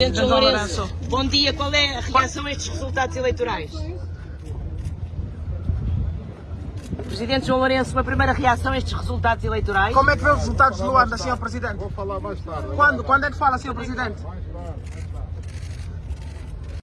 Presidente João Lourenço, bom dia. Qual é a reação a estes resultados eleitorais? Presidente João Lourenço, uma primeira reação a estes resultados eleitorais? Como é que vê os resultados do Luanda, Sr. Presidente? Vou falar mais tarde. Quando? Quando é que fala, Sr. Presidente? Mais tarde.